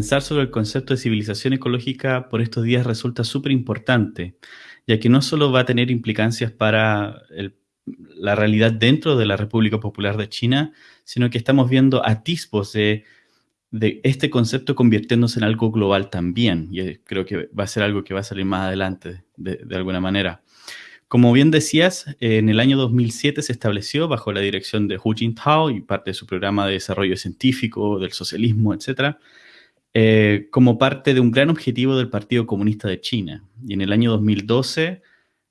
pensar sobre el concepto de civilización ecológica por estos días resulta súper importante, ya que no solo va a tener implicancias para la realidad dentro de la República Popular de China, sino que estamos viendo atisbos de, este concepto convirtiéndose en algo global también, y creo que va a ser algo que va a salir más adelante de alguna manera. Como bien decías, en el año 2007 se estableció bajo la dirección de Hu Jintao y parte de su programa de desarrollo científico, del socialismo, etc., eh, como parte de un gran objetivo del Partido Comunista de China. Y en el año 2012,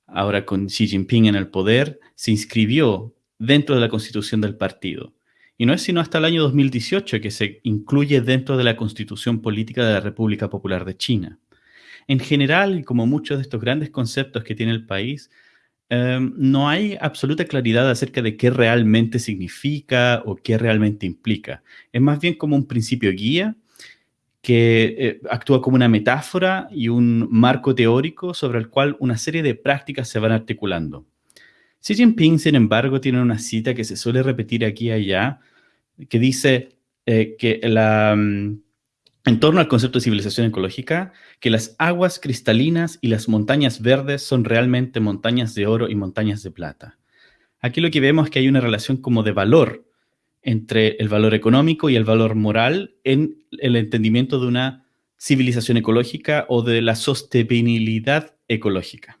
ahora con Xi Jinping en el poder, se inscribió dentro de la constitución del partido. Y no es sino hasta el año 2018 que se incluye dentro de la constitución política de la República Popular de China. En general, como muchos de estos grandes conceptos que tiene el país, Em, no hay absoluta claridad acerca de qué realmente significa o qué realmente implica. Es más bien como un principio guía que eh, actúa como una metáfora y un marco teórico sobre el cual una serie de prácticas se van articulando. Xi Jinping, sin embargo, tiene una cita que se suele repetir aquí y allá, que dice eh, que. Mm, en torno al concepto de civilización ecológica, que las aguas cristalinas y las montañas verdes son realmente montañas de oro y montañas de plata. Aquí lo que vemos es que hay una relación como de valor entre el valor económico y el valor moral en el entendimiento de una civilización ecológica o de la sostenibilidad ecológica.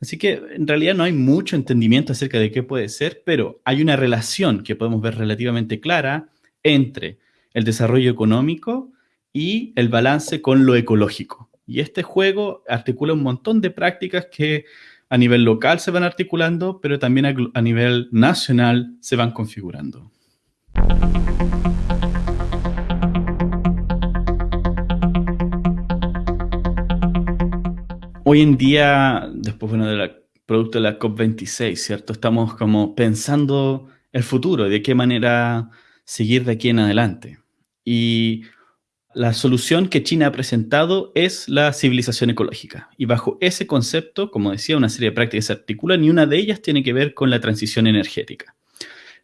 Así que en realidad no hay mucho entendimiento acerca de qué puede ser, pero hay una relación que podemos ver relativamente clara entre el desarrollo económico y el balance con lo ecológico. Y este juego articula un montón de prácticas que a nivel local se van articulando, pero también a, nivel nacional se van configurando. Hoy en día, después bueno, del producto de la COP26, ¿cierto? Estamos como pensando el futuro, de qué manera seguir de aquí en adelante. Y la solución que China ha presentado es la civilización ecológica. Y bajo ese concepto, como decía, una serie de prácticas se articulan y una de ellas tiene que ver con la transición energética.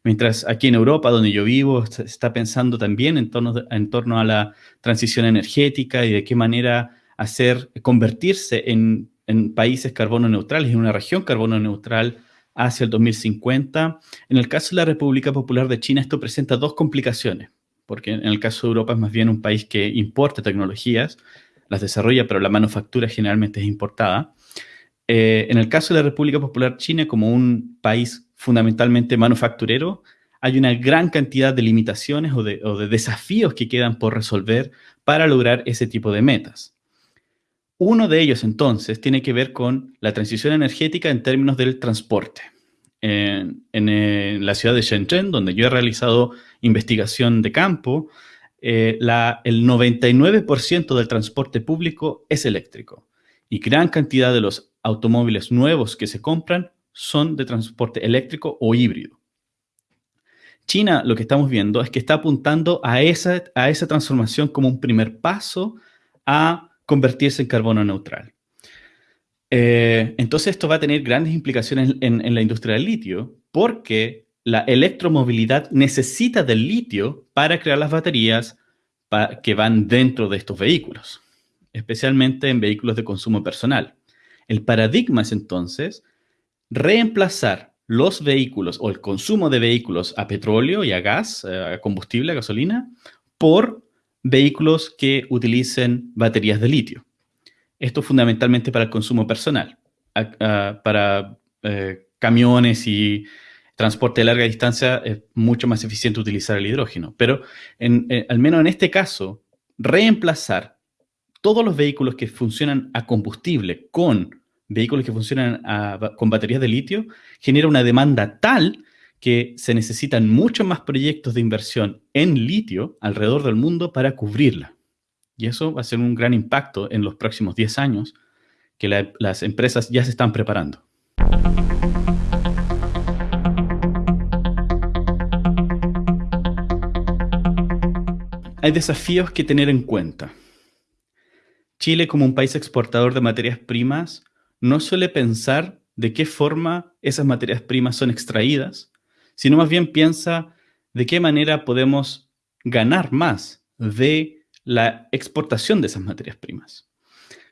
Mientras aquí en Europa, donde yo vivo, se está pensando también en torno, en torno a la transición energética y de qué manera hacer, convertirse en, en países carbono neutrales, en una región carbono neutral hacia el 2050. En el caso de la República Popular de China, esto presenta dos complicaciones porque en el caso de Europa es más bien un país que importa tecnologías, las desarrolla, pero la manufactura generalmente es importada. Eh, en el caso de la República Popular China, como un país fundamentalmente manufacturero, hay una gran cantidad de limitaciones o de, o de desafíos que quedan por resolver para lograr ese tipo de metas. Uno de ellos, entonces, tiene que ver con la transición energética en términos del transporte en, la ciudad de Shenzhen, donde yo he realizado investigación de campo, eh, el 99% del transporte público es eléctrico y gran cantidad de los automóviles nuevos que se compran son de transporte eléctrico o híbrido. China, lo que estamos viendo es que está apuntando a esa transformación como un primer paso a convertirse en carbono neutral. Eh, entonces esto va a tener grandes implicaciones en, la industria del litio porque la electromovilidad necesita del litio para crear las baterías que van dentro de estos vehículos, especialmente en vehículos de consumo personal. El paradigma es entonces reemplazar los vehículos o el consumo de vehículos a petróleo y a gas, eh, a combustible, a gasolina, por vehículos que utilicen baterías de litio. Esto fundamentalmente para el consumo personal, para eh, camiones y transporte de larga distancia es mucho más eficiente utilizar el hidrógeno. Pero eh, al menos en este caso, reemplazar todos los vehículos que funcionan a combustible con vehículos que funcionan con baterías de litio genera una demanda tal que se necesitan muchos más proyectos de inversión en litio alrededor del mundo para cubrirla. Y eso va a ser un gran impacto en los próximos 10 años que las empresas ya se están preparando. Hay desafíos que tener en cuenta. Chile, como un país exportador de materias primas, no suele pensar de qué forma esas materias primas son extraídas, sino más bien piensa de qué manera podemos ganar más de la exportación de esas materias primas.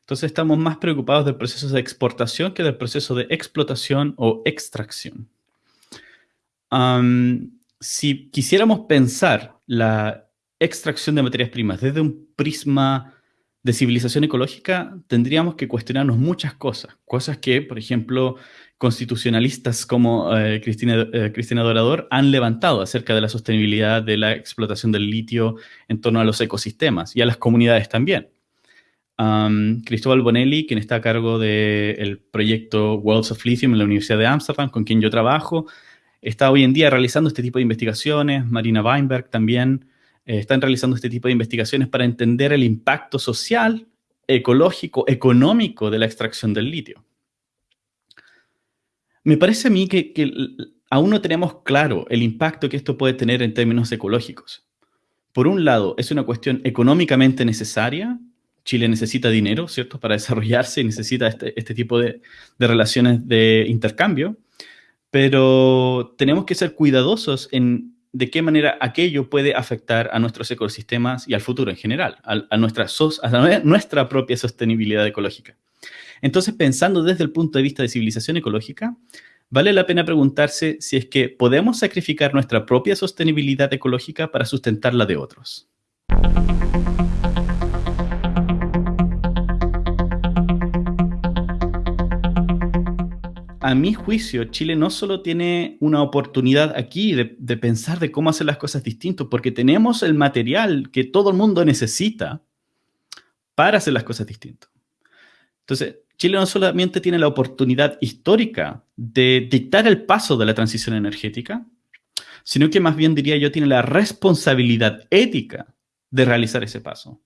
Entonces estamos más preocupados del proceso de exportación que del proceso de explotación o extracción. si quisiéramos pensar la extracción de materias primas desde un prisma de civilización ecológica, tendríamos que cuestionarnos muchas cosas. Cosas que, por ejemplo, constitucionalistas como eh, Cristina, eh, Cristina Dorador han levantado acerca de la sostenibilidad de la explotación del litio en torno a los ecosistemas y a las comunidades también. Cristóbal Bonelli, quien está a cargo del proyecto Worlds of Lithium en la Universidad de Amsterdam, con quien yo trabajo, está hoy en día realizando este tipo de investigaciones. Marina Weinberg también eh, están realizando este tipo de investigaciones para entender el impacto social, ecológico, económico de la extracción del litio. Me parece a mí que, aún no tenemos claro el impacto que esto puede tener en términos ecológicos. Por un lado, es una cuestión económicamente necesaria Chile necesita dinero, ¿cierto?, para desarrollarse y necesita este, este tipo de, relaciones de intercambio, pero tenemos que ser cuidadosos en de qué manera aquello puede afectar a nuestros ecosistemas y al futuro en general, a, nuestra, nuestra propia sostenibilidad ecológica. Entonces, pensando desde el punto de vista de civilización ecológica, vale la pena preguntarse si es que podemos sacrificar nuestra propia sostenibilidad ecológica para sustentar la de otros. A mi juicio, Chile no solo tiene una oportunidad aquí de, pensar de cómo hacer las cosas distintas, porque tenemos el material que todo el mundo necesita para hacer las cosas distintas. Entonces, Chile no solamente tiene la oportunidad histórica de dictar el paso de la transición energética, sino que más bien diría yo tiene la responsabilidad ética de realizar ese paso.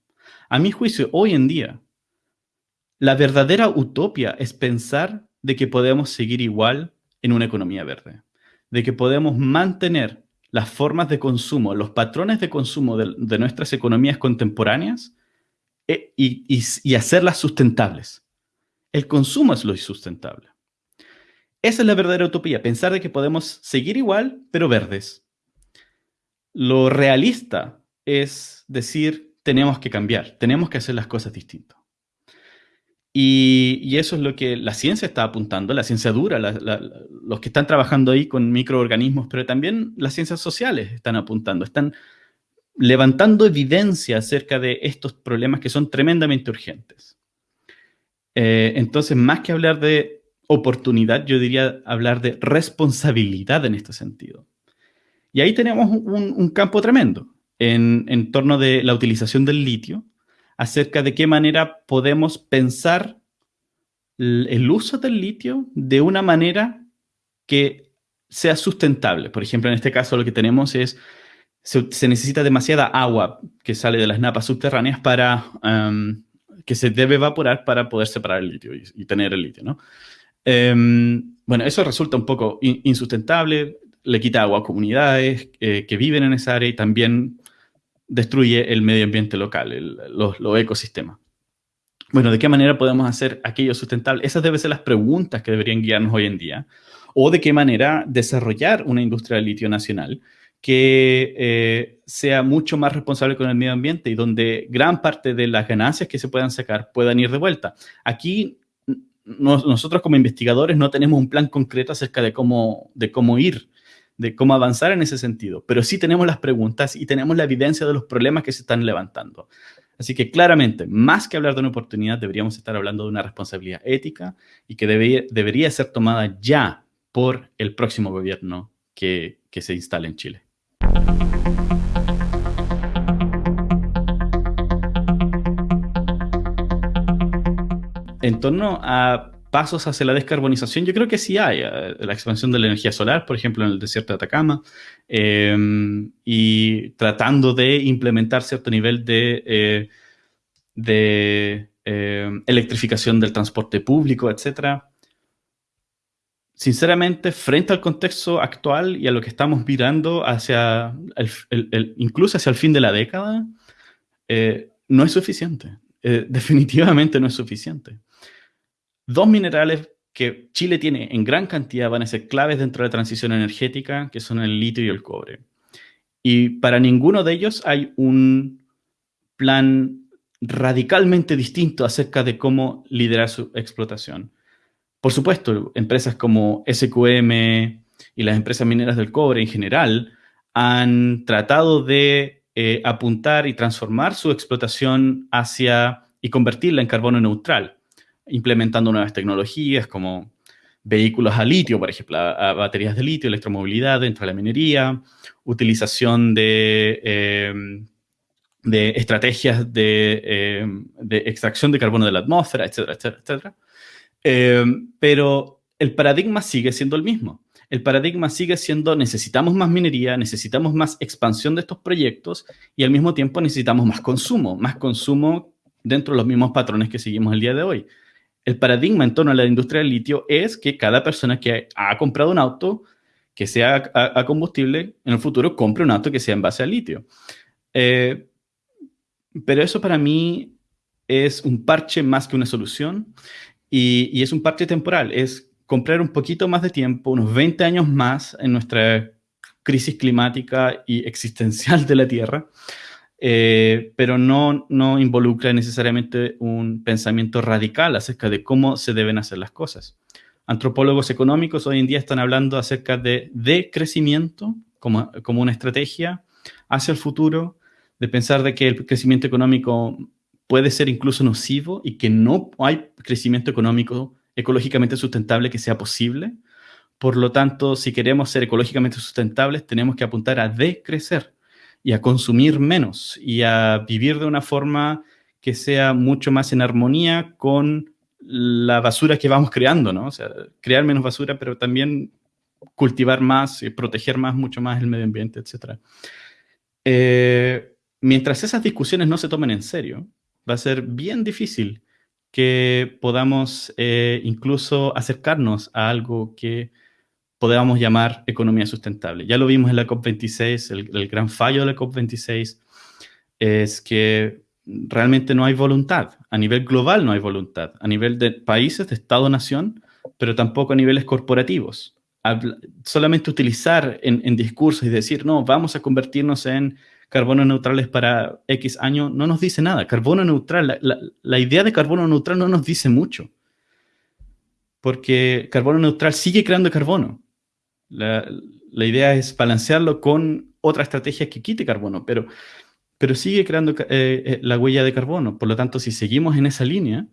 A mi juicio, hoy en día, la verdadera utopia es pensar de que podemos seguir igual en una economía verde, de que podemos mantener las formas de consumo, los patrones de consumo de, nuestras economías contemporáneas eh, y, hacerlas sustentables. El consumo es lo insustentable. Esa es la verdadera utopía, pensar de que podemos seguir igual, pero verdes. Lo realista es decir, tenemos que cambiar, tenemos que hacer las cosas distintas. Y, eso es lo que la ciencia está apuntando, la ciencia dura, los que están trabajando ahí con microorganismos, pero también las ciencias sociales están apuntando, están levantando evidencia acerca de estos problemas que son tremendamente urgentes. Eh, entonces, más que hablar de oportunidad, yo diría hablar de responsabilidad en este sentido. Y ahí tenemos un, campo tremendo en, en torno de la utilización del litio, acerca de qué manera podemos pensar el uso del litio de una manera que sea sustentable. Por ejemplo, en este caso lo que tenemos es, se, necesita demasiada agua que sale de las napas subterráneas para, em, que se debe evaporar para poder separar el litio y, tener el litio, ¿no? Em, bueno, eso resulta un poco insustentable, le quita agua a comunidades eh, que viven en esa área y también destruye el medio ambiente local, los, ecosistemas. Bueno, ¿de qué manera podemos hacer aquello sustentable? Esas deben ser las preguntas que deberían guiarnos hoy en día. O de qué manera desarrollar una industria de litio nacional que eh, sea mucho más responsable con el medio ambiente y donde gran parte de las ganancias que se puedan sacar puedan ir de vuelta. Aquí nosotros como investigadores no tenemos un plan concreto acerca de cómo, de cómo ir de cómo avanzar en ese sentido, pero sí tenemos las preguntas y tenemos la evidencia de los problemas que se están levantando. Así que claramente, más que hablar de una oportunidad, deberíamos estar hablando de una responsabilidad ética y que debería ser tomada ya por el próximo gobierno que, que se instale en Chile. En torno a pasos hacia la descarbonización, yo creo que sí hay. Eh, la expansión de la energía solar, por ejemplo, en el desierto de Atacama, em, y tratando de implementar cierto nivel de, eh, de em, electrificación del transporte público, etc. Sinceramente, frente al contexto actual y a lo que estamos mirando hacia, el, incluso hacia el fin de la década, eh, no es suficiente. definitivamente no es suficiente. Dos minerales que Chile tiene en gran cantidad van a ser claves dentro de la transición energética, que son el litio y el cobre. Y para ninguno de ellos hay un plan radicalmente distinto acerca de cómo liderar su explotación. Por supuesto, empresas como SQM y las empresas mineras del cobre en general han tratado de eh, apuntar y transformar su explotación hacia y convertirla en carbono neutral, implementando nuevas tecnologías como vehículos a litio, por ejemplo, a, baterías de litio, electromovilidad dentro de la minería, utilización de, em, estrategias em, de, extracción de carbono de la atmósfera, etcétera, etcétera, etcétera. Em, pero el paradigma sigue siendo el mismo. El paradigma sigue siendo necesitamos más minería, necesitamos más expansión de estos proyectos y al mismo tiempo necesitamos más consumo, más consumo dentro de los mismos patrones que seguimos el día de hoy el paradigma en torno a la industria del litio es que cada persona que ha comprado un auto que sea a, combustible, en el futuro compre un auto que sea en base a litio. Eh, pero eso para mí es un parche más que una solución y, y, es un parche temporal. Es comprar un poquito más de tiempo, unos 20 años más en nuestra crisis climática y existencial de la Tierra eh, pero no, no involucra necesariamente un pensamiento radical acerca de cómo se deben hacer las cosas. Antropólogos económicos hoy en día están hablando acerca de decrecimiento como, como una estrategia hacia el futuro, de pensar de que el crecimiento económico puede ser incluso nocivo y que no hay crecimiento económico ecológicamente sustentable que sea posible. Por lo tanto, si queremos ser ecológicamente sustentables, tenemos que apuntar a decrecer y a consumir menos y a vivir de una forma que sea mucho más en armonía con la basura que vamos creando, ¿no? O sea, crear menos basura, pero también cultivar más, y proteger más, mucho más el medio ambiente, etc. Eh, mientras esas discusiones no se tomen en serio, va a ser bien difícil que podamos eh, incluso acercarnos a algo que podemos llamar economía sustentable. Ya lo vimos en la COP26, el, gran fallo de la COP26 es que realmente no hay voluntad. A nivel global no hay voluntad. A nivel de países, de Estado-nación, pero tampoco a niveles corporativos. solamente utilizar en, discursos y decir, no, vamos a convertirnos en carbono neutrales para X año, no nos dice nada. Carbono neutral, la idea de carbono neutral no nos dice mucho. Porque carbono neutral sigue creando carbono. La, idea es balancearlo con otra estrategia que quite carbono, pero, pero sigue creando eh, eh, la huella de carbono. Por lo tanto, si seguimos en esa línea,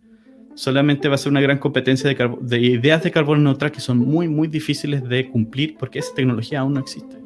solamente va a ser una gran competencia de, de ideas de carbono neutral que son muy, muy difíciles de cumplir porque esa tecnología aún no existe.